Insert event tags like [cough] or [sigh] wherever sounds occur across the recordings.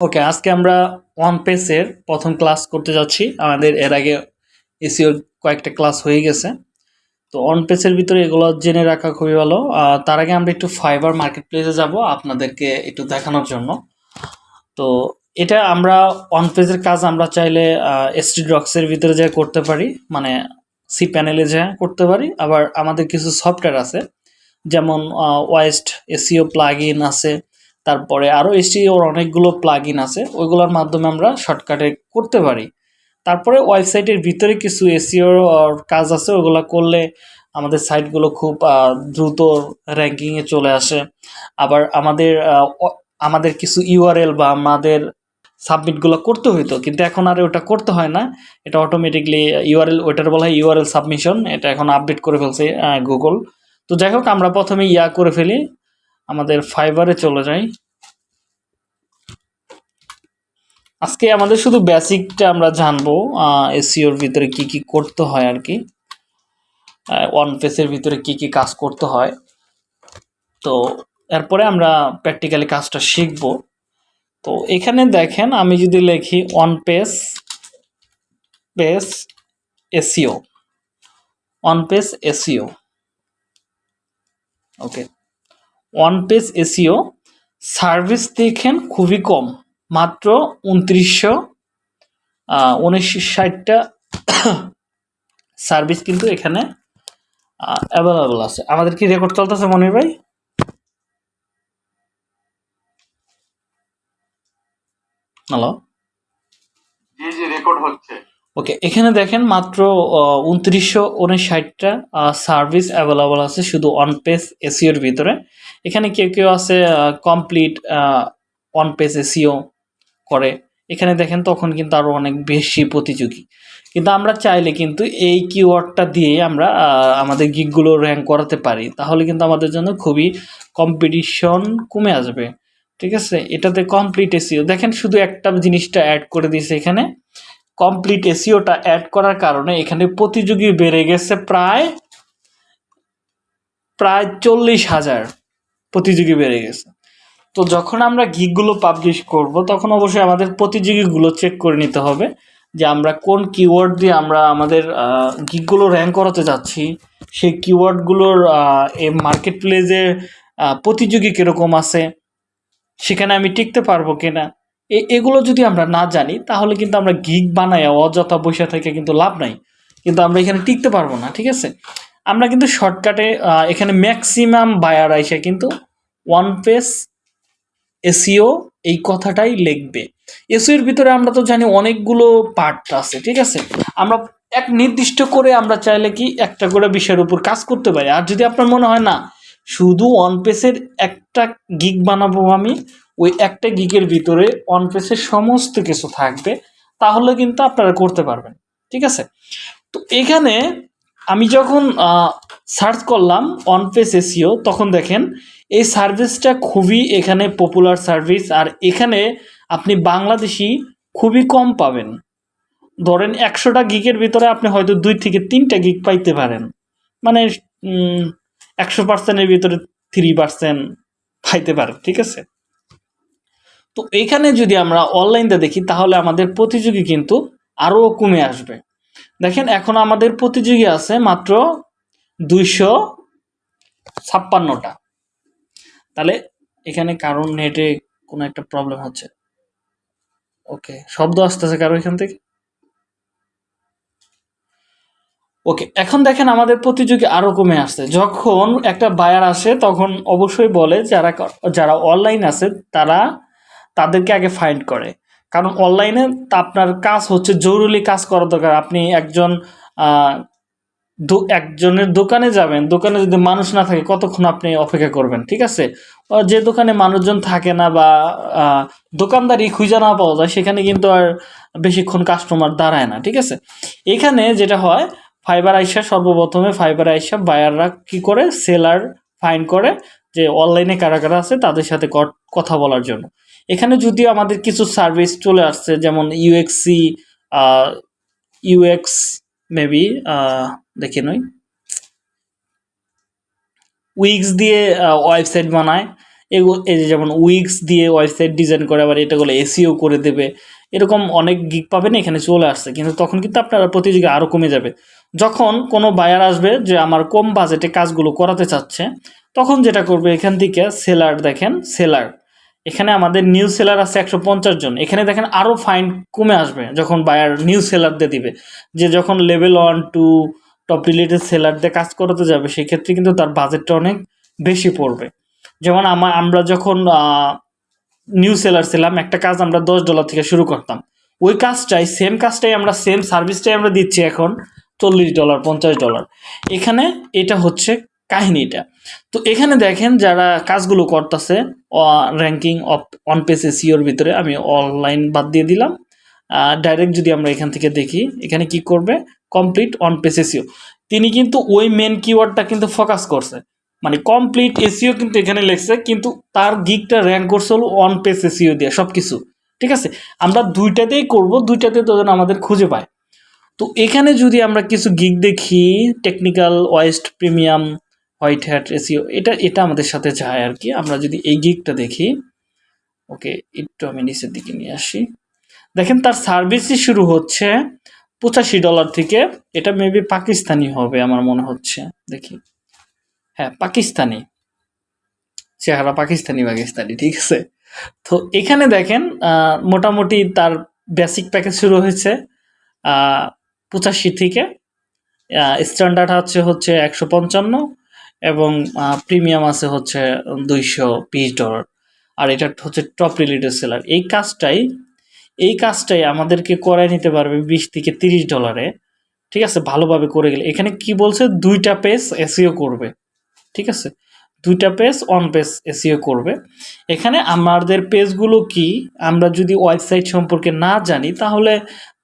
ওকে আজকে আমরা ওয়ান পেসের প্রথম ক্লাস করতে যাচ্ছি। আমাদের এর আগে এসিওর কয়েকটা ক্লাস হয়ে গেছে। তো অন পেসের ভিতরে এগুলো জেনে রাখা খুবই ভালো। তার আগে আমরা একটু ফাইবার মার্কেট প্লেসে যাব আপনাদেরকে একটু দেখানোর জন্য। তো এটা আমরা অন পেজের কাজ আমরা চাইলে এসটি ড্রক্সের ভিতরে যা করতে পারি। মানে সি প্যানেলে যা করতে পারি। আবার আমাদের কিছু সফটওয়্যার আছে। যেমন ওয়েস্ট এসিও প্লাগ ইন আছে। তারপরে আরও এসিওর অনেকগুলো প্লাগ আছে, ওইগুলোর মাধ্যমে আমরা শর্টকাটে করতে পারি। তারপরে ওয়েবসাইটের ভিতরে কিছু এসিওর কাজ আছে ওগুলো করলে আমাদের সাইটগুলো খুব দ্রুত র্যাঙ্কিংয়ে চলে আসে। আবার আমাদের আমাদের কিছু ইউআরএল বা আমাদের সাবমিটগুলো করতে হইতো, কিন্তু এখন আর ওটা করতে হয় না। এটা অটোমেটিকলি ইউআরএল ওইটার বলা হয় ইউআরএল সাবমিশন এটা এখন আপডেট করে ফেলছে গুগল তো যাই হোক, আমরা প্রথমে ইয়া করে ফেলি আমাদের ফাইবারে চলে যাই। আজকে আমাদের শুধু বেসিকটা আমরা জানব এসিওর ভিতরে কি কি করতে হয় আর কি। ওয়ান পেসের ভিতরে কি কি কাজ করতে হয়। তো এরপরে আমরা প্র্যাকটিক্যালি কাজটা শিখব। তো এখানে দেখেন, আমি যদি লিখি one page page SEO one page SEO okay one page SEO service দেখেন খুবই কম মাত্র উনত্রিশশো উনিশ ষাটটা [coughs] সার্ভিস কিন্তু এখানে অ্যাভেলেবল আছে। আমাদের কি রেকর্ড চলতেছে মনির ভাই? হ্যালো জি জি রেকর্ড হচ্ছে। ওকে এখানে দেখেন মাত্র উনত্রিশশো উনষাটটা সার্ভিস অ্যাভেলেবল আছে শুধু অন পেজ এসিওর ভিতরে। এখানে কেউ কেউ আছে কমপ্লিট অন পেজ এসিও করে। এখানে দেখেন তখন কিন্তু আরও অনেক বেশি প্রতিযোগী। কিন্তু আমরা চাইলে কিন্তু এই কিওয়ার্ডটা দিয়ে আমরা আমাদের গিকগুলো র্যাঙ্ক করাতে পারি। তাহলে কিন্তু আমাদের জন্য খুবই কম্পিটিশন কমে আসবে। ঠিক আছে? এটাতে কমপ্লিট এসিও দেখেন শুধু একটা জিনিসটা অ্যাড করে দিয়েছে এখানে। কমপ্লিট এসিওটা অ্যাড করার কারণে এখানে প্রতিযোগী বেড়ে গেছে প্রায় প্রায় চল্লিশ হাজার। প্রতিযোগী বেড়ে গেছে। তো যখন আমরা গিকগুলো পাবলিশ করব, তখন অবশ্যই আমাদের প্রতিযোগীগুলো চেক করে নিতে হবে যে আমরা কোন কিওয়ার্ড দিয়ে আমরা আমাদের গিকগুলো র্যাঙ্ক করাতে যাচ্ছি। সেই কিওয়ার্ডগুলোর মার্কেট প্লেসে প্রতিযোগী কীরকম আছে, সেখানে আমি টিকতে পারব কিনা এগুলো যদি আমরা না জানি, তাহলে কিন্তু আমরা গিগ বানাই অযথা বসে থেকে কিন্তু লাভ নাই। কিন্তু আমরা এখানে টিকতে পারব না, ঠিক আছে? আমরা কিন্তু শর্টকাটে এখানে ম্যাক্সিমাম বায়ার আইসে কিন্তু ওয়ান পেজ এসিও এই কথাটাই লিখবে। এসিওর ভিতরে আমরা তো জানি অনেকগুলো পার্ট আছে, ঠিক আছে? আমরা এক নির্দিষ্ট করে আমরা চাইলে কি একটা করে বিষয়ের উপর কাজ করতে পারি। আর যদি আপনার মনে হয় না, শুধু অন পেসের একটা গিগ বানাবো আমি, ওই একটা গিগের ভিতরে অন পেসের সমস্ত কিছু থাকবে, তাহলে কিন্তু আপনারা করতে পারবেন, ঠিক আছে? তো এখানে আমি যখন সার্চ করলাম অন পেস এসিও তখন দেখেন এই সার্ভিসটা খুবই এখানে পপুলার সার্ভিস আর এখানে আপনি বাংলাদেশি খুবই কম পাবেন। ধরেন একশোটা গিকের ভিতরে আপনি হয়তো দুই থেকে তিনটা গিক পাইতে পারেন। মানে একশো পার্সেন্টের ভিতরে থ্রি পার্সেন্ট পাইতে পারেন, ঠিক আছে? তো এখানে যদি আমরা অনলাইনতে দেখি, তাহলে আমাদের প্রতিযোগী কিন্তু আরও কমে আসবে। দেখেন, এখন আমাদের প্রতিযোগী আছে মাত্র দুইশো ছাপ্পান্নটা। তাহলে এখানে কারণ নেটে কোনো একটা প্রবলেম হচ্ছে। ওকে শব্দ আসতেছে কারও এখান থেকে? ওকে এখন দেখেন আমাদের প্রতিযোগী আরও কমে আসছে। যখন একটা বায়ার আসে, তখন অবশ্যই বলে যারা যারা অনলাইন আছে, তারা তাদেরকে আগে ফাইন্ড করে। কারণ অনলাইনে আপনার কাজ হচ্ছে জরুরি কাজ করা দরকার। আপনি একজন একজনের দোকানে যাবেন, দোকানে যদি মানুষ না থাকে, কতক্ষণ আপনি অপেক্ষা করবেন, ঠিক আছে? যে দোকানে মানুষজন থাকে না বা দোকানদারি খুঁজে না পাওয়া যায়, সেখানে কিন্তু আর বেশিক্ষণ কাস্টমার দাঁড়ায় না, ঠিক আছে? এখানে যেটা হয় ফাইবার আইসা সর্বপ্রথমে ফাইবার আইসা বায়াররা কি করে? সেলার ফাইন করে যে অনলাইনে কারা কারা আছে, তাদের সাথে কথা বলার জন্য। এখানে যদিও আমাদের কিছু সার্ভিস চলে আসছে, যেমন ইউএক্সি ইউএক্স মেবি দেখে নই। উইক্স দিয়ে ওয়েবসাইট বানায়। এগুলো এই যে যেমন উইক্স দিয়ে ওয়েবসাইট ডিজাইন করে, আবার এটা বলে এসিও করে দেবে। এরকম অনেক গিক পাবেন, এখানে চলে আসছে। কিন্তু তখন কিন্তু আপনারা প্রতিযোগী আরও কমে যাবে। যখন কোনো বায়ার আসবে যে আমার কম বাজেটে কাজগুলো করাতে চাচ্ছে, তখন যেটা করবে এখান থেকে সেলার দেখেন সেলার এখানে আমাদের নিউ সেলার আছে একশো পঞ্চাশ জন। এখানে দেখেন আরও ফাইন কমে আসবে যখন বায়ার নিউ সেলার দিয়ে দিবে। যে যখন level one two top rated seller দিয়ে কাজ করাতে যাবে, সেক্ষেত্রে কিন্তু তার বাজেটটা অনেক বেশি পড়বে। যেমন আমার আমরা যখন নিউ সেলার ছিলাম, একটা কাজ আমরা দশ ডলার থেকে শুরু করতাম। ওই কাজটাই সেম কাজটাই আমরা সেম সার্ভিসটাই আমরা দিচ্ছি এখন চল্লিশ ডলার পঞ্চাশ ডলার এখানে এটা হচ্ছে কাহিনীটা। তো এখানে দেখেন যারা কাজগুলো করতেছে র্যাঙ্কিং অফ অন পেজ এসিওর ভিতরে আমি অনলাইন বাদ দিয়ে দিলাম। ডাইরেক্ট যদি আমরা এখান থেকে দেখি, এখানে কি করবে? কমপ্লিট অন পেজ এসিও তিনি কিন্তু ওই মেন কিওয়ার্ডটা কিন্তু ফোকাস করছে। মানে কমপ্লিট এসিও কিন্তু এখানে লেখছে, কিন্তু তার গিকটা র্যাঙ্ক করছে হলো অন পেজ এসিও দিয়ে সব কিছু ঠিক আছে? আমরা দুইটাতেই করব, দুইটাতে তো যেন আমাদের খুঁজে পায়। তো এখানে যদি আমরা কিছু গিগ দেখি technical west premium white hat SEO এটা এটা আমাদের সাথে যায় আর কি। আমরা যদি এই গিগটা দেখি, ওকে, একটু আমি নিচের দিকে নিয়ে আসি। দেখেন, তার সার্ভিসই শুরু হচ্ছে পঁচাশি ডলার থেকে। এটা মেবি পাকিস্তানি হবে আমার মনে হচ্ছে। দেখি। হ্যাঁ পাকিস্তানি। চেহারা পাকিস্তানি পাকিস্তানি, ঠিক আছে? তো এখানে দেখেন মোটামুটি তার বেসিক প্যাকেজ শুরু হয়েছে পঁচাশি থেকে। স্ট্যান্ডার্ড হচ্ছে হচ্ছে একশো পঞ্চান্ন। এবং প্রিমিয়াম আছে হচ্ছে দুইশো বিশ ডলার। আর এটা হচ্ছে টপ রিলেটেড সেলার এই কাজটাই এই কাজটাই আমাদেরকে করায় নিতে পারবে বিশ থেকে তিরিশ ডলারে। ঠিক আছে? ভালোভাবে করে গেলে। এখানে কি বলছে? দুইটা পেজ এসিও করবে। ঠিক আছে? দুইটা পেজ অন পেজ এসিও করবে। এখানে আমাদের পেজগুলো কি? আমরা যদি ওয়েবসাইট সম্পর্কে না জানি, তাহলে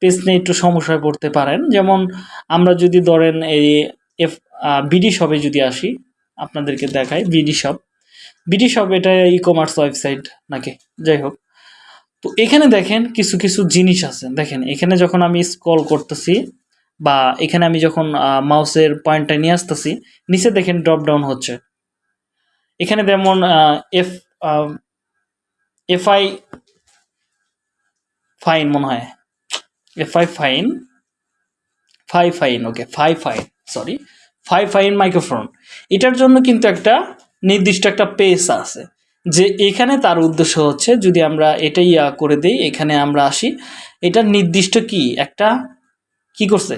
পেজ নিয়ে একটু সমস্যায় পড়তে পারেন। যেমন, আমরা যদি ধরেন এই এফ বিডি শপে যদি আসি, আপনাদেরকে দেখাই বিডি শপ বিডি শপ এটা ই কমার্স ওয়েবসাইট নাকি? যাই হোক। তো এখানে দেখেন কিছু কিছু জিনিস আছে। দেখেন, এখানে যখন আমি স্ক্রল করতেছি বা এখানে আমি যখন মাউসের পয়েন্টটা নিয়ে আসতেছি, নিচে দেখেন ড্রপ ডাউন হচ্ছে। এখানে যেমন এফ এফআই ফাইন মনে হয়। FI fine phi fine okay phi fine sorry ফাই ফাইন মাইক্রোফোন এটার জন্য কিন্তু একটা নির্দিষ্ট একটা পেস আছে। যে এখানে তার উদ্দেশ্য হচ্ছে, যদি আমরা এটাই করে দেই, এখানে আমরা আসি, এটা নির্দিষ্ট কি? একটা কি করছে?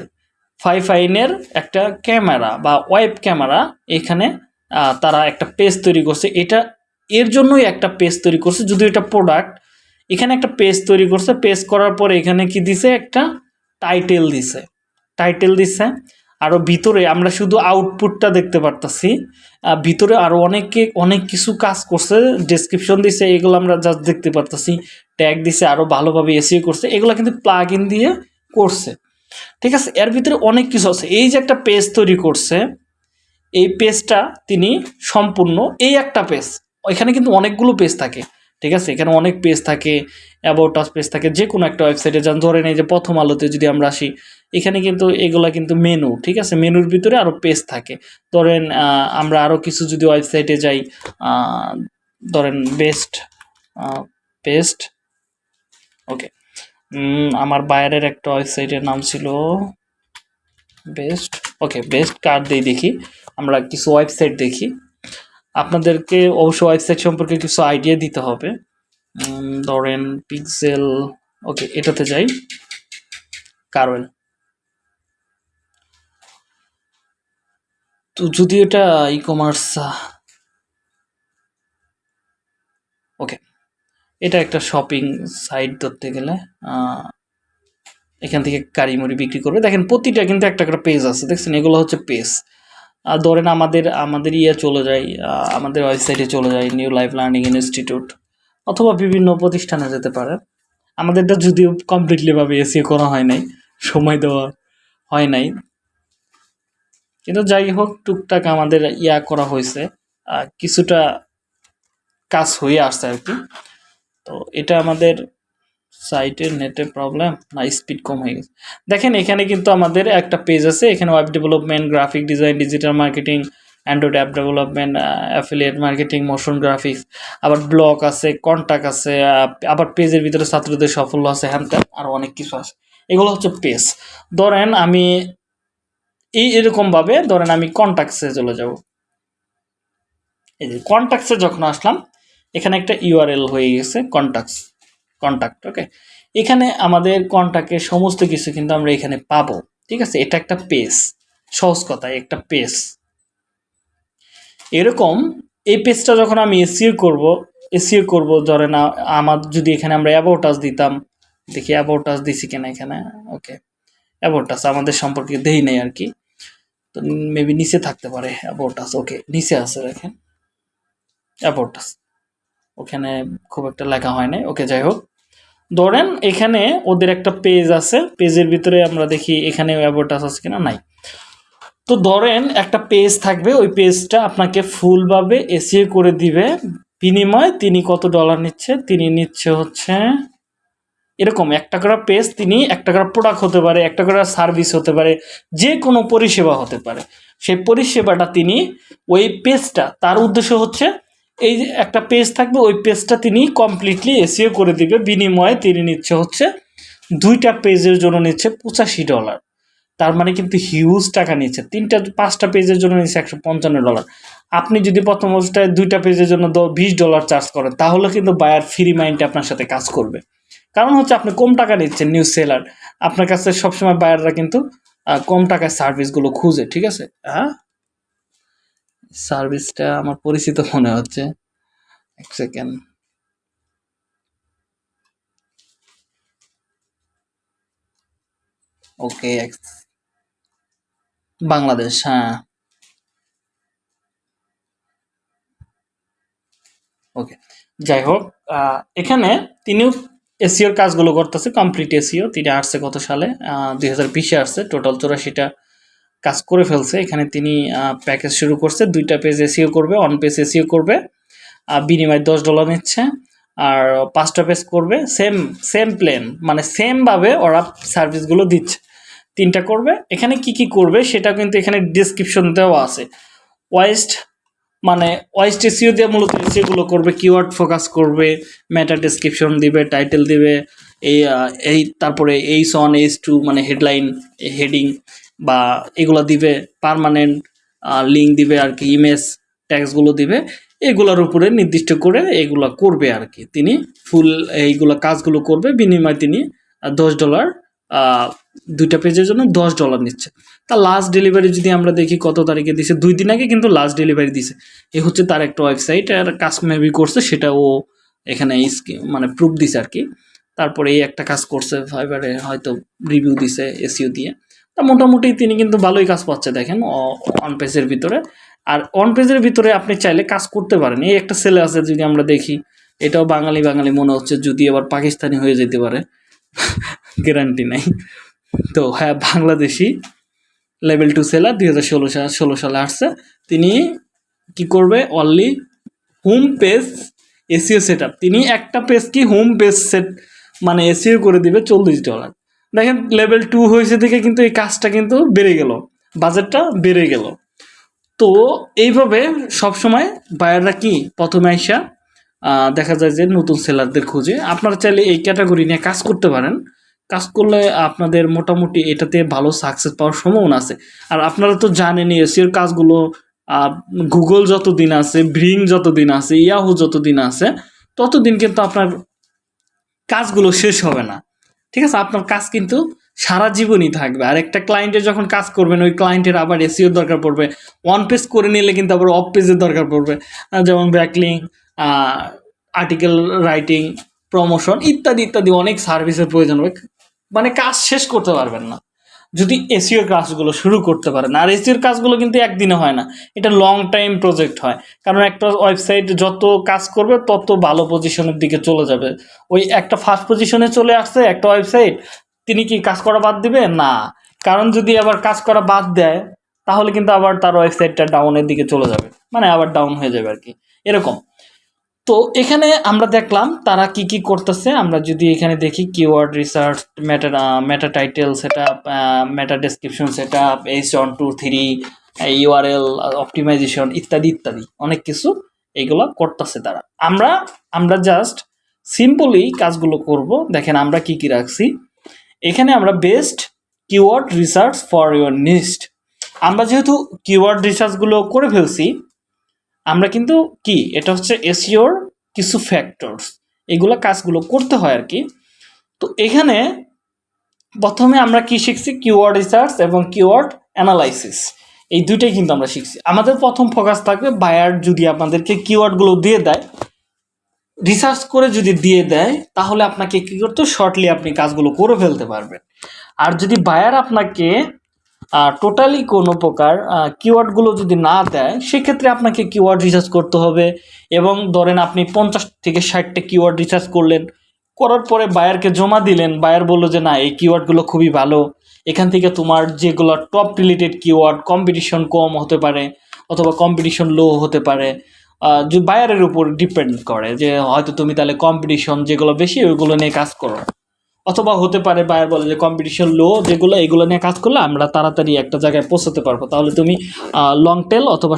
ফাই ফাইনের একটা ক্যামেরা বা ওয়েব ক্যামেরা এখানে তারা একটা পেজ তৈরি করছে। এটা, এর জন্যই একটা পেজ তৈরি করছে যদি এটা প্রোডাক্ট এখানে একটা পেজ তৈরি করছে। পেজ করার পরে এখানে কি দিছে? একটা টাইটেল দিছে। টাইটেল দিছে। আরও ভিতরে আমরা শুধু আউটপুটটা দেখতে পারতাছি। ভিতরে আরও অনেকে, অনেক কিছু কাজ করছে ডেসক্রিপশন দিছে, এগুলো আমরা জাস্ট দেখতে পারতাছি। ট্যাগ দিছে আরও ভালোভাবে এসিও করছে, এগুলো কিন্তু প্লাগ ইন দিয়ে করছে। ঠিক আছে, এর ভিতরে অনেক কিছু আছে। এই যে একটা পেজ তৈরি করছে, এই পেজটা তিনি সম্পূর্ণ, এই একটা পেজ এখানে কিন্তু অনেকগুলো পেজ থাকে। ঠিক আছে? এখানে অনেক পেজ থাকে অ্যাবাউট আস পেজ থাকে যে কোনো একটা ওয়েবসাইটে যান। ধরেন এই যে প্রথম আলোতে যদি আমরা আসি, এখানে কিন্তু এগুলা কিন্তু মেনু ঠিক আছে? মেনুর ভিতরে আরও পেজ থাকে। ধরেন আমরা আরও কিছু যদি ওয়েবসাইটে যাই ধরেন বেস্ট বেস্ট ওকে আমার বাইরের একটা ওয়েবসাইটের নাম ছিল বেস্ট ওকে বেস্ট কার্ড দিয়ে দেখি। আমরা কিছু ওয়েবসাইট দেখি। আপনাদেরকে অবশ্য ওয়েবসাইট সম্পর্কে কিছু আইডিয়া দিতে হবে। ধরেন পিক্সেল ওকে এটাতে যাই। কারণ তো যদি এটা ই কমার্স ওকে এটা একটা শপিং সাইট ধরতে গেলে এখান থেকে কারিমুড়ি বিক্রি করবে। দেখেন প্রতিটা কিন্তু একটা একটা পেজ আছে, দেখছেন? এগুলো হচ্ছে পেজ ধরেন আমাদের আমাদের ইয়ে চলে যায় আমাদের ওয়েবসাইটে চলে যায় নিউ লাইফ লার্নিং ইনস্টিটিউট অথবা বিভিন্ন প্রতিষ্ঠানে যেতে পারে। আমাদেরটা যদিও কমপ্লিটলিভাবে এসিও করা হয় নাই, সময় দেওয়া হয় নাই। কিন্তু যাই হোক, টুকটাক আমাদের ইয়া করা হয়েছে কিছুটা কাজ হয়ে আসছে আর কি। তো এটা আমাদের সাইটের নেটের প্রবলেম? না স্পিড কম হয়ে গেছে। দেখেন, এখানে কিন্তু আমাদের একটা পেজ আছে, এখানে web development graphic design digital marketing android app development affiliate marketing motion graphics আবার ব্লগ আছে কন্ট্যাক্ট আছে আবার পেজের ভিতরে ছাত্রদের সাফল্য আছে, হ্যান ত্যান আরও অনেক কিছু আছে। এগুলো হচ্ছে পেজ ধরেন, আমি এই এরকমভাবে ধরেন, আমি কন্ট্যাক্টসে চলে যাব। এই যে কন্ট্যাক্টসে যখন আসলাম, এখানে একটা ইউআরএল হয়ে গেছে কন্ট্যাক্টস কন্ট্যাক্ট ওকে এখানে আমাদের কন্ট্যাক্টের সমস্ত কিছু কিন্তু আমরা এখানে পাবো, ঠিক আছে? এটা একটা পেজ সহজ কথায় একটা পেজ এরকম এই পেজটা যখন আমি এসিও করব এসিও করব, ধরেন আ- আমার যদি এখানে আমরা অ্যাবাউটাস দিতাম, দেখি অ্যাবাউটাস দিছি কিনা এখানে ওকে অ্যাবাউটাস আমাদের সম্পর্কে দেই নাই আর কি। তো মেবি নিচে থাকতে পারে অ্যাবাউটাস ওকে নিচে আছে, দেখেন। অ্যাবাউটাস ওখানে খুব একটা লেখা হয় নাই ওকে, যাই হোক। ধরেন এখানে ওদের একটা পেজ আছে। পেজের ভিতরে আমরা দেখি এখানে অ্যাবাউটাস আছে কিনা? নাই। তো ধরেন একটা পেজ থাকবে। ওই পেজটা আপনাকে ফুলভাবে এসিও করে দিবে। বিনিময়ে তিনি কত ডলার নিচ্ছে? তিনি নিচ্ছে হচ্ছে এরকম। একটা করে পেজ তিনি, একটা করে প্রোডাক্ট হতে পারে, একটা করে সার্ভিস হতে পারে, যে কোনো পরিষেবা হতে পারে। সেই পরিষেবাটা তিনি ওই পেজটা তার উদ্দেশ্য হচ্ছে এই যে একটা পেজ থাকবে, ওই পেজটা তিনি কমপ্লিটলি এসিও করে দিবে। বিনিময়ে তিনি নিচ্ছে হচ্ছে দুইটা পেজের জন্য নিচ্ছে পঁচাশি ডলার তার মানে কিন্তু হিউজ টাকা নিচ্ছে। তিনটা, পাঁচটা পেজের জন্য নিচ্ছে একশো পঞ্চান্ন ডলার আপনি যদি প্রথম অবস্থায় দুইটা পেজের জন্য বিশ ডলার চার্জ করেন, তাহলে কিন্তু বায়ার ফ্রি মাইন্ডে আপনার সাথে কাজ করবে। কারণ হচ্ছে আপনি কম টাকা নিচ্ছেন নিউজ সেলার আপনার কাছে সবসময় বায়াররা কিন্তু কম টাকায় সার্ভিসগুলো খুঁজে, ঠিক আছে? হ্যাঁ? সার্ভিসটা আমার পরিচিত মনে হচ্ছে। এক সেকেন্ড। ওকে বাংলাদেশ হ্যাঁ। ওকে, যাই হোক এখানে তিনিও এসিওর কাজগুলো করতেছে, কমপ্লিট এসিও, তিনি আসছে কত সালে? দুই হাজার বিশে আসছে, টোটাল চৌরাশিটা কাজ করে ফেলছে। এখানে তিনি প্যাকেজ শুরু করছে। দুইটা পেজ এসিও করবে অন পেজ এসিও করবে আর বিনিময়ে দশ ডলার নিচ্ছে। আর পাঁচটা পেজ করবে সেম সেম প্লেন মানে সেমভাবে ওরা সার্ভিসগুলো দিচ্ছে। তিনটা করবে। এখানে কি কি করবে সেটা কিন্তু এখানে ডিসক্রিপশন দেওয়া আছে। ওয়েস্ট মানে ওয়েস্ট এসিও দিয়ে মূলত এসিওগুলো করবে কিওয়ার্ড ফোকাস করবে মেটা ডেসক্রিপশন দিবে টাইটেল দিবে, এই এই, তারপরে এইচ অন এইচ টু মানে হেডলাইন হেডিং বা এগুলো দিবে পারমানেন্ট লিঙ্ক দিবে আর কি ইমেজ ট্যাক্সগুলো দিবে, এগুলোর উপরে নির্দিষ্ট করে এগুলো করবে আর কি। তিনি ফুল এইগুলো কাজগুলো করবে, বিনিময়ে তিনি দশ ডলার দুইটা পেজের জন্য দশ ডলার নিচ্ছে। তা লাস্ট ডেলিভারি যদি আমরা দেখি কত তারিখে দিছে, দুই দিন আগে কিন্তু লাস্ট ডেলিভারি দিছে। এ হচ্ছে তার একটা ওয়েবসাইট আর কাজ মেবি করছে, সেটা ও এখানে মানে প্রুফ দিছে আর কি। তারপরে এই একটা কাজ করছে ফাইবারে হয়তো রিভিউ দিছে এসিও দিয়ে। তা মোটামুটি তিনি কিন্তু ভালোই কাজ পাচ্ছে, দেখেন অন পেজের ভিতরে। আর অন পেজের ভিতরে আপনি চাইলে কাজ করতে পারেন। এই একটা ছেলে আছে, যদি আমরা দেখি, এটাও বাঙালি বাঙালি মনে হচ্ছে যদি আবার পাকিস্তানি হয়ে যেতে পারে। গ্যারান্টি নাই। তো হ্যাঁ বাংলাদেশি লেভেল টু সেলার দুই হাজার ষোলো সাল, ষোলো সালে আসছে। তিনি কি করবে? Only home page SEO set তিনি একটা পেজ কি হোম পেজ সেট মানে এসিও করে দিবে চল্লিশ ডলার দেখেন লেভেল টু হয়েছে দেখে কিন্তু এই কাজটা কিন্তু বেড়ে গেল বাজেটটা বেড়ে গেল। তো এইভাবে সবসময় বায়াররা কি প্রথমে আইসা দেখা যায় যে নতুন সেলারদের খুঁজে। আপনারা চাইলে এই ক্যাটাগরি নিয়ে কাজ করতে পারেন। কাজ করলে আপনাদের মোটামুটি এটাতে ভালো সাকসেস পাওয়ার সম্ভাবনা আছে। আর আপনারা তো জানেনই এসিওর কাজগুলো গুগল যতদিন আছে ব্রিং যতদিন আছে ইয়াহু যতদিন আছে, ততদিন কিন্তু আপনার কাজগুলো শেষ হবে না। ঠিক আছে? আপনার কাজ কিন্তু সারা জীবনই থাকবে। আর একটা ক্লায়েন্টের যখন কাজ করবেন, ওই ক্লায়েন্টের আবার এসিওর দরকার পড়বে। ওয়ান পেজ করে নিলে কিন্তু আবার অফ পেজের দরকার পড়বে। যেমন ব্যাকলিং আর্টিকেল রাইটিং প্রমোশন ইত্যাদি ইত্যাদি অনেক সার্ভিসের প্রয়োজন হবে। মানে কাজ শেষ করতে পারবেন না। যদি এসিওর কাজগুলো শুরু করতে পারেন। আর এসিওর কাজগুলো কিন্তু একদিনে হয় না। এটা লং টাইম প্রজেক্ট হয়। কারণ একটা ওয়েবসাইট যত কাজ করবে, তত ভালো পজিশনের দিকে চলে যাবে। ওই একটা ফার্স্ট পজিশনে চলে আসছে একটা ওয়েবসাইট তিনি কি কাজ করা বাদ দিবে? না। কারণ যদি আবার কাজ করা বাদ দেয়, তাহলে কিন্তু আবার তার ওয়েবসাইটটা ডাউনের দিকে চলে যাবে। মানে আবার ডাউন হয়ে যাবে আর কি। এরকম। তো এখানে আমরা দেখলাম তারা কি কি করতেছে। আমরা যদি এখানে দেখি keyword research meta meta title সেটা মেটা ডেসক্রিপশন সেটা H one two three URL optimization ইত্যাদি ইত্যাদি অনেক কিছু এইগুলো করতেছে তারা। আমরা আমরা জাস্ট সিম্পলি কাজগুলো করব। দেখেন আমরা কি কি রাখছি। এখানে আমরা best keyword research for your niche আমরা যেহেতু কিওয়ার্ড রিসার্চগুলো করে ফেলছি আমরা কিন্তু কি? এটা হচ্ছে এসিওর কিছু ফ্যাক্টরস এগুলো কাজগুলো করতে হয় আর কি। তো এখানে প্রথমে আমরা কি শিখছি? কিওয়ার্ড রিসার্চ এবং কিওয়ার্ড অ্যানালাইসিস এই দুইটাই কিন্তু আমরা শিখছি। আমাদের প্রথম ফোকাস থাকবে বায়ার যদি আপনাদেরকে কিওয়ার্ডগুলো দিয়ে দেয়। রিসার্চ করে যদি দিয়ে দেয়, তাহলে আপনাকে কী করতে শর্টলি আপনি কাজগুলো করে ফেলতে পারবেন। আর যদি বায়ার আপনাকে টোটালি কোনো প্রকার কিওয়ার্ডগুলো যদি না দেয়, সেক্ষেত্রে আপনাকে কিওয়ার্ড রিসার্চ করতে হবে এবং ধরেন আপনি পঞ্চাশ থেকে ষাটটা কিওয়ার্ড রিসার্চ করলেন, করার পরে বায়ারকে জমা দিলেন বায়ার বলল যে, না, এই কিওয়ার্ডগুলো খুবই ভালো। এখান থেকে তোমার যেগুলো টপ রিলেটেড কিওয়ার্ড কম্পিটিশন কম হতে পারে অথবা কম্পিটিশন লো হতে পারে। বায়ারের উপর ডিপেন্ড করে যে, হয়তো তুমি তাহলে কম্পিটিশন যেগুলো বেশি, ওইগুলো নিয়ে কাজ করো। অথবা হতে পারে বায়ার বলে যে কম্পিটিশন লো যেগুলো, এগুলো নিয়ে কাজ করলে আমরা তাড়াতাড়ি একটা জায়গায় পৌঁছাতে পারব। তাহলে তুমি লং টেল অথবা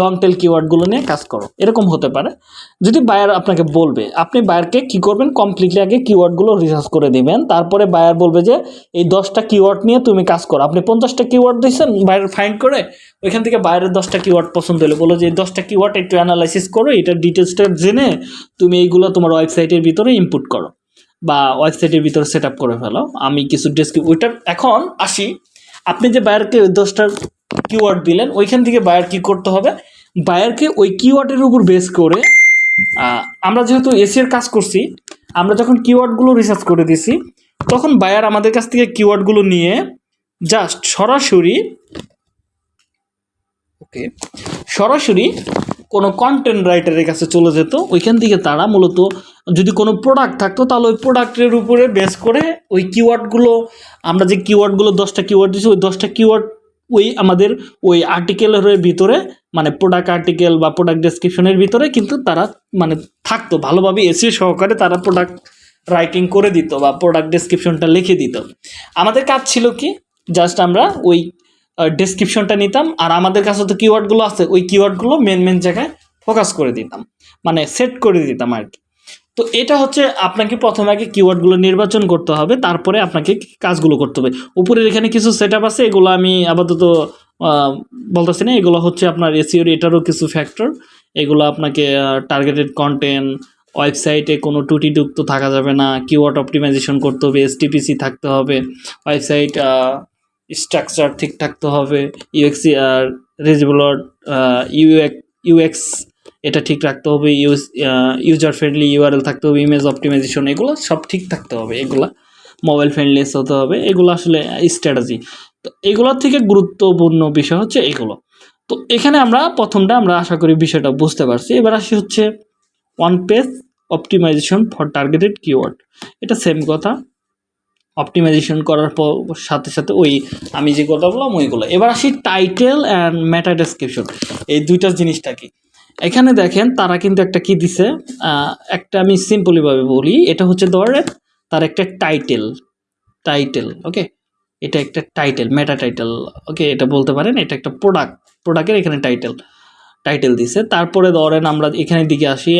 লং টেল কিওয়ার্ডগুলো নিয়ে কাজ করো। এরকম হতে পারে। যদি বায়ার আপনাকে বলবে, আপনি বায়ারকে কি করবেন? কমপ্লিটলি আগে কিওয়ার্ডগুলো রিসার্চ করে দিবেন। তারপরে বায়ার বলবে যে, এই দশটা কিওয়ার্ড নিয়ে তুমি কাজ করো। আপনি পঞ্চাশটা কিওয়ার্ড দিয়েছেন বায়ার ফাইন্ড করে, ওইখান থেকে বাইরের দশটা কিওয়ার্ড পছন্দ হলে। বলো যে দশটা কিওয়ার্ড একটু অ্যানালাইসিস করো এটার ডিটেলসটা জেনে তুমি এইগুলো তোমার ওয়েবসাইটের ভিতরে ইনপুট করো। বা ওয়েবসাইটের ভিতরে সেট করে ফেলো। আমি কিছু ডেসক্রিপ ওইটার এখন আসি। আপনি যে বায়ারকে দশটা কিওয়ার্ড দিলেন, ওইখান থেকে বায়ার কি করতে হবে? বায়ারকে ওই কিওয়ার্ডের উপর বেস করে আমরা যেহেতু এসির কাজ করছি, আমরা যখন কিওয়ার্ডগুলো রিসার্চ করে দিছি, তখন বায়ার আমাদের কাছ থেকে কিওয়ার্ডগুলো নিয়ে জাস্ট সরাসরি ওকে, সরাসরি কোনো কন্টেন্ট রাইটারের কাছে চলে যেত, ওইখান থেকে তারা মূলত যদি কোনো প্রোডাক্ট থাকতো, তাহলে ওই প্রোডাক্টের উপরে বেস করে ওই কিওয়ার্ডগুলো আমরা যে কিওয়ার্ডগুলো দশটা কিওয়ার্ড দিচ্ছি ওই দশটা কিওয়ার্ড ওই আমাদের ওই আর্টিকেলের ভিতরে মানে প্রোডাক্ট আর্টিকেল বা প্রোডাক্ট ডেসক্রিপশনের ভিতরে কিন্তু তারা মানে থাকতো, ভালোভাবে এসে সহকারে তারা প্রোডাক্ট রাইটিং করে দিত বা প্রোডাক্ট ডেসক্রিপশনটা লিখে দিত। আমাদের কাজ ছিল কি? জাস্ট আমরা ওই ডেসক্রিপশনটা নিতাম। আর আমাদের কাছে তো কিওয়ার্ডগুলো আছে, ওই কিওয়ার্ডগুলো মেন মেন জায়গায় ফোকাস করে দিতাম। মানে সেট করে দিতাম আর কি তো এটা হচ্ছে আপনাকে প্রথমে আগে কিওয়ার্ডগুলো নির্বাচন করতে হবে, তারপরে আপনাকে কাজগুলো করতে হবে। উপরের এখানে কিছু সেট আছে, এগুলো আমি আপাতত বলতেছি না, এগুলো হচ্ছে আপনার এসিওর এটারও কিছু ফ্যাক্টর এগুলো আপনাকে টার্গেটেড কন্টেন্ট ওয়েবসাইটে কোনো ত্রুটিযুক্ত থাকা যাবে না কিওয়ার্ড অপটিমাইজেশন করতে হবে এসটিপিসি থাকতে হবে ওয়েবসাইট স্ট্রাকচার ঠিক থাকতে হবে ইউএক্সি আর রেজিবলট ইউএক ইউএক্স এটা ঠিক রাখতে হবে ইউজ ইউজার ফ্রেন্ডলি ইউআরএল থাকতে হবে ইমেজ অপটিমাইজেশন এগুলো সব ঠিক থাকতে হবে, এগুলা মোবাইল ফ্রেন্ডলিস হতে হবে, এগুলো আসলে স্ট্র্যাটেজি তো এগুলোর থেকে গুরুত্বপূর্ণ বিষয় হচ্ছে এগুলো। তো এখানে আমরা প্রথমটা আমরা আশা করি বিষয়টা বুঝতে পারছি, এবার আসি হচ্ছে one page optimization for targeted keyword এটা সেম কথা। অপটিমাইজেশন করার পর সাথে সাথে ওই আমি যে কথা বললাম, ওইগুলো। এবার আসি টাইটেল অ্যান্ড ম্যাটা ডেসক্রিপশন এই দুইটা জিনিসটা কি? এখানে দেখেন, তারা কিন্তু একটা কি দিছে? একটা আমি সিম্পলিভাবে বলি, এটা হচ্ছে ধরে তার একটা টাইটেল টাইটেল ওকে এটা একটা টাইটেল মেটা টাইটেল ওকে এটা বলতে পারেন, এটা একটা প্রোডাক্ট প্রোডাক্টের এখানে টাইটেল টাইটেল দিছে। তারপরে ধরেন আমরা এখানে দিকে আসি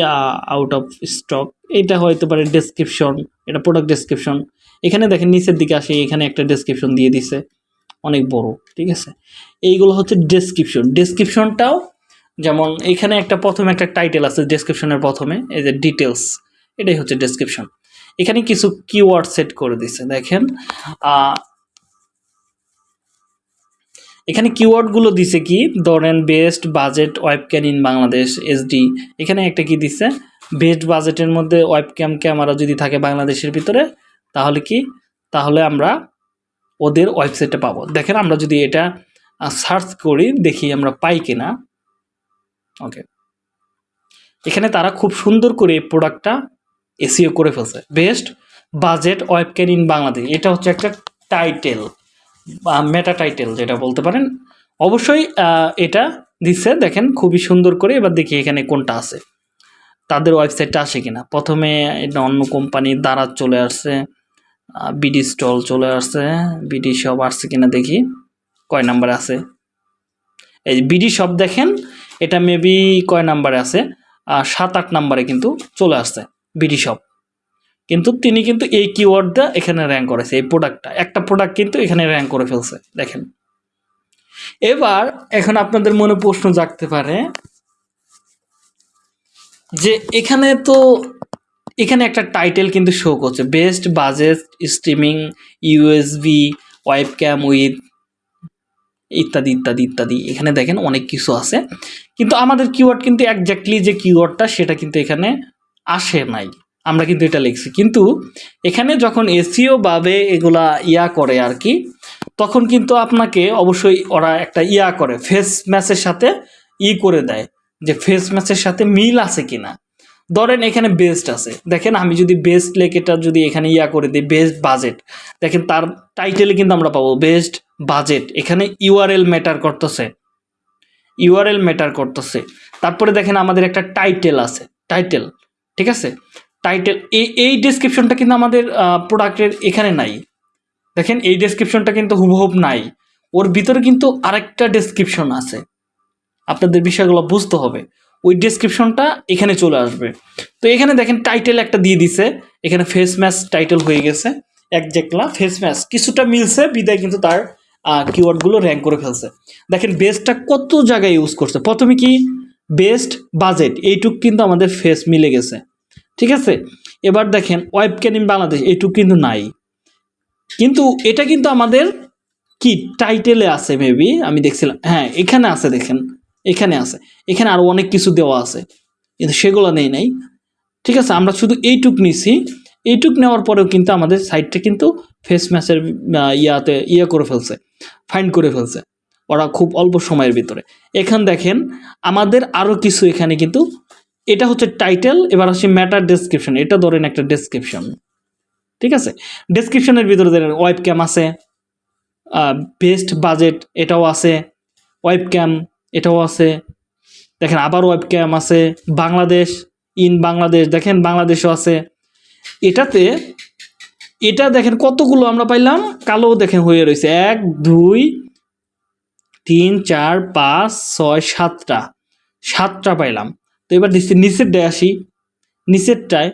আউট অফ স্টক এটা হয়তো পারে ডেসক্রিপশন এটা প্রোডাক্ট ডেসক্রিপশন এখানে দেখেন নিচের দিকে আসি, এখানে একটা ডেসক্রিপশন দিয়ে দিছে। অনেক বড়, ঠিক আছে? এইগুলো হচ্ছে ডেসক্রিপশন ডেসক্রিপশনটাও যেমন এখানে একটা প্রথমে একটা টাইটেল আছে ডেসক্রিপশনের প্রথমে, এই যে ডিটেলস এটাই হচ্ছে ডেসক্রিপশন এখানে কিছু কিওয়ার্ড সেট করে দিছে, দেখেন? এখানে কিওয়ার্ডগুলো দিছে কি? ধরেন best budget webcam in Bangladesh SD এখানে একটা কি দিছে? বেস্ট বাজেটের মধ্যে ওয়েবক্যাম ক্যামেরা যদি থাকে বাংলাদেশের ভিতরে তাহলে কি? তাহলে আমরা ওদের ওয়েবসাইটে পাবো। দেখেন আমরা যদি এটা সার্চ করি, দেখি আমরা পাই কিনা। ওকে এখানে তারা খুব সুন্দর করে এই প্রোডাক্টটা এসিও করে ফেলছে। Best budget webcam in Bangladesh এটা হচ্ছে একটা টাইটেল মেটা টাইটেল যেটা বলতে পারেন। অবশ্যই এটা দিচ্ছে, দেখেন খুবই সুন্দর করে। এবার দেখি এখানে কোনটা আছে। তাদের ওয়েবসাইটটা আসে কিনা? প্রথমে এটা অন্য কোম্পানির দ্বারা চলে আসছে। বিডি স্টল চলে আসছে। বিডি সব আসছে কিনা দেখি। কয় নাম্বার আছে? এই বিডি শপ দেখেন, এটা মেবি কয় নাম্বারে আছে? সাত আট নাম্বারে কিন্তু চলে আসছে বিডি শপ কিন্তু তিনি কিন্তু এই কিওয়ার্ডটা এখানে র্যাঙ্ক করেছে, এই প্রোডাক্টটা একটা প্রোডাক্ট কিন্তু এখানে র্যাঙ্ক করে ফেলছে, দেখেন। এবার এখন আপনাদের মনে প্রশ্ন জাগতে পারে যে এখানে তো এখানে একটা টাইটেল কিন্তু শো করছে best budget streaming USB web cam with ইত্যাদি ইত্যাদি ইত্যাদি। এখানে দেখেন অনেক কিছু আছে। কিন্তু আমাদের কিওয়ার্ড কিন্তু একজাক্টলি যে কিওয়ার্ডটা সেটা কিন্তু এখানে আসে নাই। আমরা কিন্তু এটা লিখছি। কিন্তু এখানে যখন এসিও ভাবে এগুলা ইয়া করে আর কি, তখন কিন্তু আপনাকে অবশ্যই ওরা একটা ইয়া করে ফেস ম্যাচের সাথে ই করে দেয় যে ফেস ম্যাচের সাথে মিল আছে কিনা। ধরেন এখানে বেস্ট আছে। দেখেন আমি যদি বেস্ট লেকেটা যদি এখানে ইয়া করে দিই বেস্ট বাজেট দেখেন তার টাইটেলে কিন্তু আমরা পাবো বেস্ট বাজেট এখানে ইউআরএল ম্যাটার করতেছে। ইউআরএল ম্যাটার করতেছে। তারপরে দেখেন আমাদের একটা টাইটেল আছে। টাইটেল ঠিক আছে? টাইটেল এই এই ডেসক্রিপশনটা কিন্তু আমাদের প্রোডাক্টের এখানে নাই। দেখেন এই ডেসক্রিপশনটা কিন্তু হুবহুব নাই। ওর ভিতরে কিন্তু আরেকটা ডেসক্রিপশন আছে। আপনাদের বিষয়গুলো বুঝতে হবে। ওই ডেসক্রিপশনটা এখানে চলে আসবে। তো এখানে দেখেন টাইটেল একটা দিয়ে দিছে। এখানে ফেস ম্যাচ টাইটেল হয়ে গেছে। একজ্যাক্টলা ফেস ম্যাচ কিছুটা মিলছে, বিদায় কিন্তু তার কিওয়ার্ডগুলো র্যাঙ্ক করে ফেলছে। দেখেন বেস্টটা কত জায়গায় ইউজ করছে? প্রথমে কি? বেস্ট বাজেট এইটুক কিন্তু আমাদের ফেস মিলে গেছে। ঠিক আছে? এবার দেখেন ওয়েব ক্যানিং বাংলাদেশ, এইটুক কিন্তু নাই। কিন্তু এটা কিন্তু আমাদের কি? টাইটেলে আছে মেবি আমি দেখছিলাম। হ্যাঁ এখানে আছে দেখেন। এখানে আছে। এখানে আরও অনেক কিছু দেওয়া আছে। কিন্তু সেগুলো নেই নাই। ঠিক আছে, আমরা শুধু এইটুক নিছি। এইটুক নেওয়ার পরেও কিন্তু আমাদের সাইটটা কিন্তু ফেস ম্যাচের ইয়াতে ইয়ে করে ফেলছে ফাইন্ড করে ফেলছে, ওরা খুব অল্প সময়ের ভিতরে। এখান দেখেন, আমাদের আরও কিছু এখানে কিন্তু, এটা হচ্ছে টাইটেল এবার আসি ম্যাটার ডেসক্রিপশন এটা ধরেন একটা ডেসক্রিপশন ঠিক আছে? ডেসক্রিপশনের ভিতরে ধরেন ওয়েব ক্যাম আছে বেস্ট বাজেট এটাও আছে ওয়েব ক্যাম এটাও আছে। দেখেন আবার ওয়েব ক্যাম আছে। বাংলাদেশ ইন বাংলাদেশ, দেখেন বাংলাদেশও আছে। এটাতে, এটা দেখেন কতগুলো আমরা পাইলাম? কালো দেখেন হয়ে রয়েছে। এক, দুই, তিন, চার, পাঁচ, ছয়, সাতটা। সাতটা পাইলাম। তো এবার দিচ্ছি নিচেরটায় আসি। নিচেরটায়,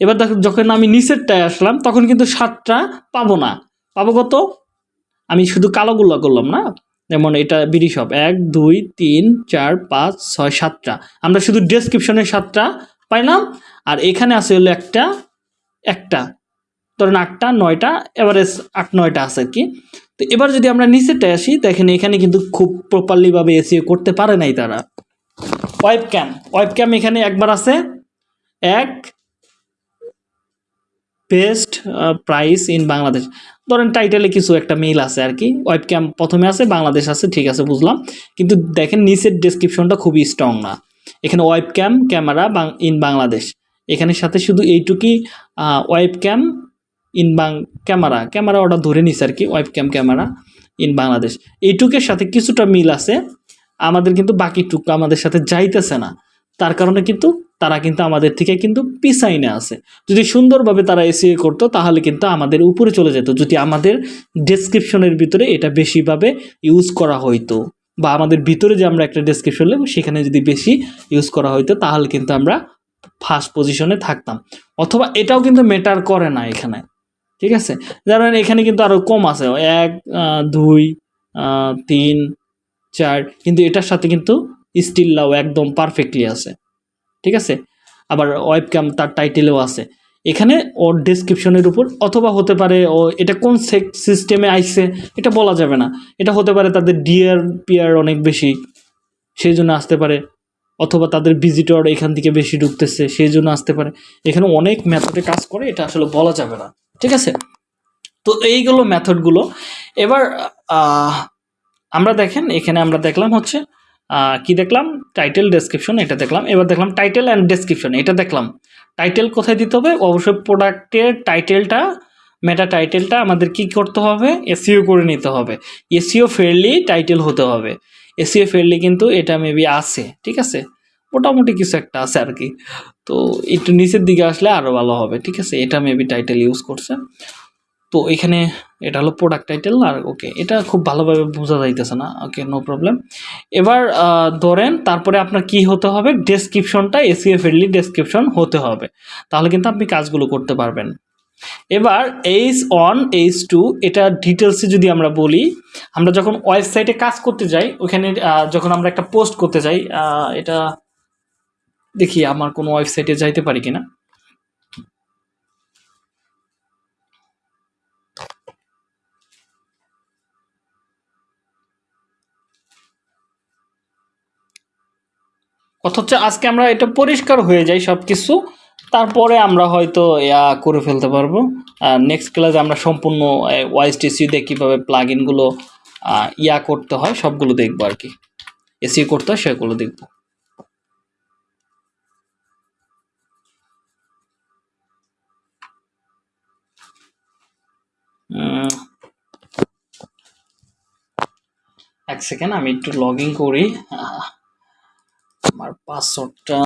এবার দেখ যখন আমি নিচেরটায় আসলাম, তখন কিন্তু সাতটা পাবো না। পাবো কত? আমি শুধু কালোগুলো করলাম না? যেমন এটা বিডি শপ এক, দুই, তিন, চার, পাঁচ, ছয়, সাতটা। আমরা শুধু ডেসক্রিপশনের সাতটা পাইলাম, আর এখানে আছে হলো একটা একটা। ধরেন আটটা, নয়টা এভারেজ আট, নয়টা আছে আর কি। তো এবার যদি আমরা নিচেরটায় আসি, দেখেন এখানে কিন্তু খুব প্রপারলিভাবে এসিও করতে পারে নাই তারা। ওয়েব ক্যাম ওয়েব ক্যাম এখানে একবার আছে। এক বেস্ট প্রাইস ইন বাংলাদেশ ধরেন টাইটেলে কিছু একটা মিল আছে আর কি ওয়েব ক্যাম প্রথমে আছে, বাংলাদেশ আছে, ঠিক আছে, বুঝলাম। কিন্তু দেখেন নিচের ডেসক্রিপশনটা খুবই স্ট্রং না। এখানে web cam camera in Bangladesh. এখানে সাথে শুধু এইটুকুই ওয়েব ক্যাম ইন বাং ক্যামেরা ক্যামেরা ওটা ধরে নিছে আর কি web cam camera in Bangladesh. এইটুকের সাথে কিছুটা মিল আছে। আমাদের কিন্তু বাকিটুকু আমাদের সাথে যাইতেছে না। তার কারণে কিন্তু তারা কিন্তু আমাদের থেকে কিন্তু পিছাইনে আছে। যদি সুন্দরভাবে তারা এসিএ করতো, তাহলে কিন্তু আমাদের উপরে চলে যেত। যদি আমাদের ডেসক্রিপশনের ভিতরে এটা বেশিভাবে ইউজ করা হইতো, বা আমাদের ভিতরে যে আমরা একটা ডেসক্রিপশন নেব সেখানে যদি বেশি ইউজ করা হইতো, তাহলে কিন্তু আমরা ফার্স্ট পজিশনে থাকতাম। অথবা এটাও কিন্তু মেটার করে না এখানে, ঠিক আছে? ধরেন এখানে কিন্তু আরও কম আছে। এক দুই তিন, চার, কিন্তু এটার সাথে কিন্তু স্টিল লাও একদম পারফেক্টলি আছে। ঠিক আছে? আবার ওয়েব ক্যাম তার টাইটেলেও আছে। এখানে ওর ডেসক্রিপশনের উপর, অথবা হতে পারে ও এটা কোন সিস্টেমে আইছে এটা বলা যাবে না। এটা হতে পারে তাদের ডিয়ার পিয়ার অনেক বেশি, সেই জন্য আসতে পারে। অথবা তাদের ভিজিটর এখান থেকে বেশি ঢুকতেছে, সেই জন্য আসতে পারে। এখানে অনেক মেথডে কাজ করে, এটা আসলে বলা যাবে না। ঠিক আছে? তো এইগুলো মেথডগুলো এবার আমরা দেখেন, এখানে আমরা দেখলাম হচ্ছে কি দেখলাম? টাইটেল ডেসক্রিপশন এটা দেখলাম। এবার দেখলাম টাইটেল অ্যান্ড ডেসক্রিপশন এটা দেখলাম। টাইটেল কোথায় দিতে হবে? অবশ্যই প্রোডাক্টের টাইটেলটা মেটা টাইটেলটা আমাদের কি করতে হবে? এসিও করে নিতে হবে। এসিও ফেয়ারলি টাইটেল হতে হবে। এসিও ফেয়ারলি কিন্তু এটা মেবি আছে, ঠিক আছে? মোটামুটি কিছু একটা আছে আর কি তো একটু নিচের দিকে আসলে আরও ভালো হবে, ঠিক আছে? এটা মেবি টাইটেল ইউজ করছে। তো এখানে এটা হলো প্রোডাক্ট টাইটেল আর ওকে এটা খুব ভালোভাবে বোঝা যাইতেছে না ওকে নো প্রবলেম এবার ধরেন তারপরে আপনার কি হতে হবে? ডেসক্রিপশনটা এসিএ ফ্রেন্ডলি ডেসক্রিপশন হতে হবে। তাহলে কিন্তু আপনি কাজগুলো করতে পারবেন। এবার এইচ ওয়ান এইচ টু এটা ডিটেলসে যদি আমরা বলি, আমরা যখন ওয়েবসাইটে কাজ করতে যাই, ওখানে যখন আমরা একটা পোস্ট করতে যাই এটা দেখি আমার কোনো ওয়েবসাইটে যাইতে পারি কিনা। কথা হচ্ছে আজকে আমরা এটা পরিষ্কার হয়ে যাই সব কিছু তারপরে আমরা হয়তো ইয়া করে ফেলতে পারব। নেক্সট ক্লাসে আমরা সম্পূর্ণ ওয়াইসটিসি দিয়ে কীভাবে প্লাগ ইনগুলো ইয়া করতে হয় সবগুলো দেখব আর কি। এসি করতে হয় সেগুলো দেখব। এক সেকেন্ড আমি একটু লগ ইন করি। আমার পাসওয়ার্ডটা